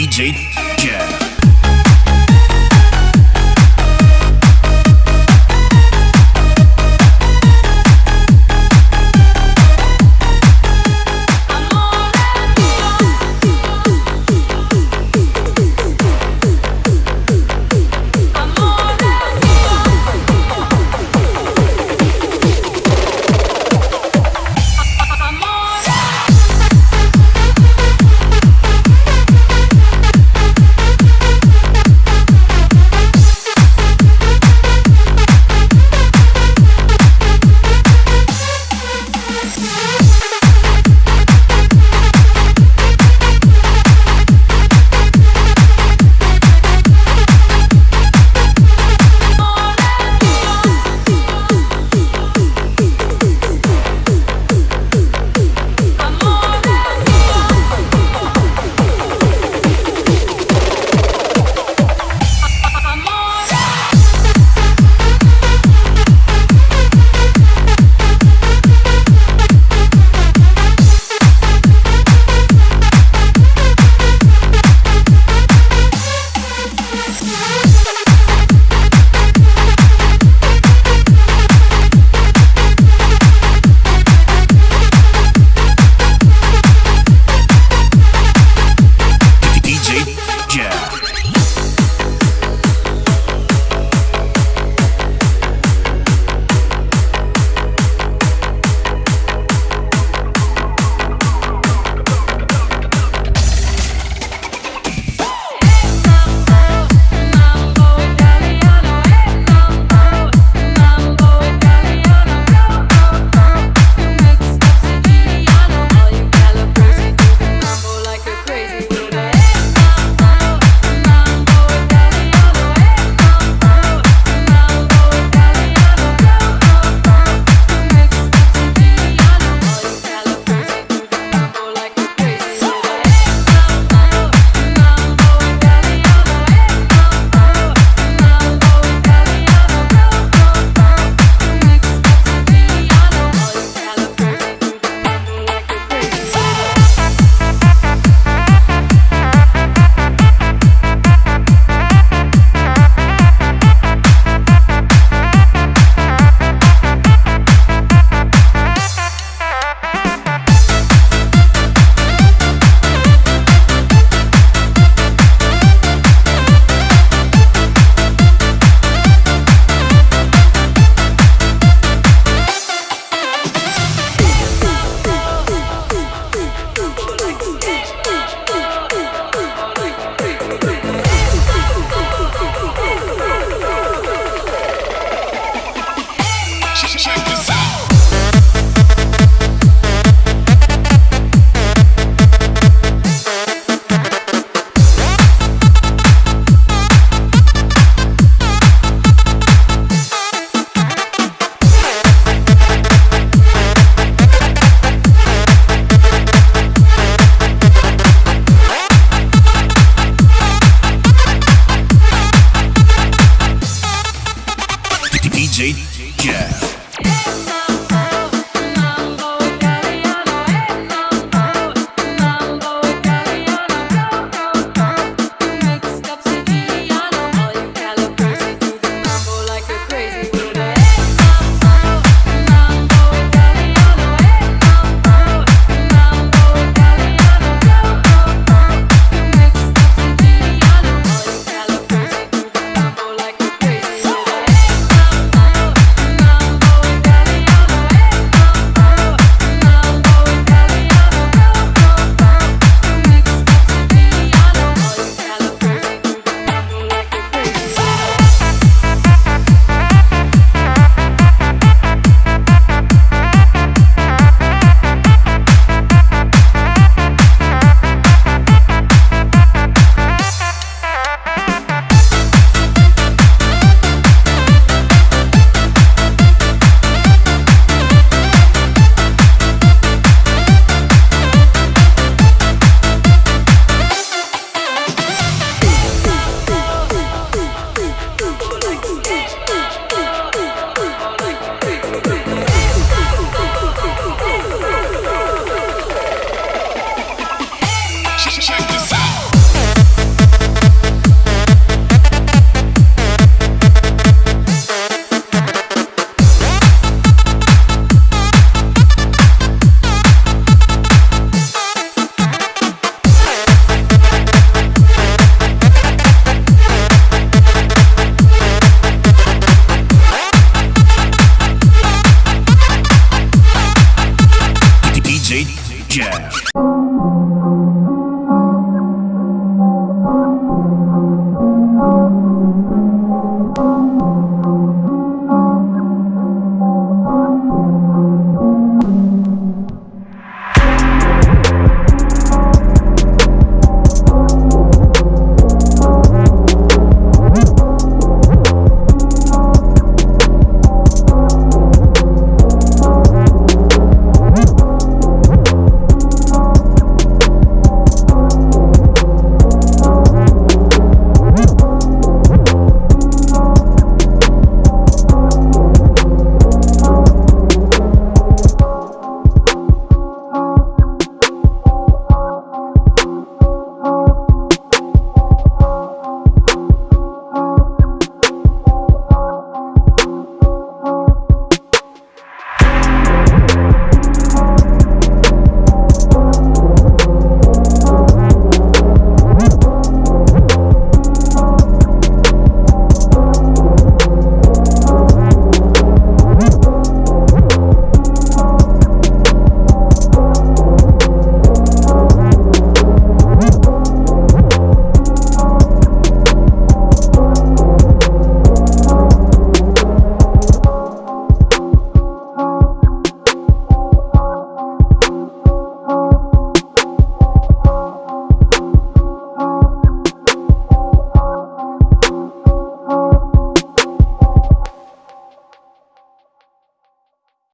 DJ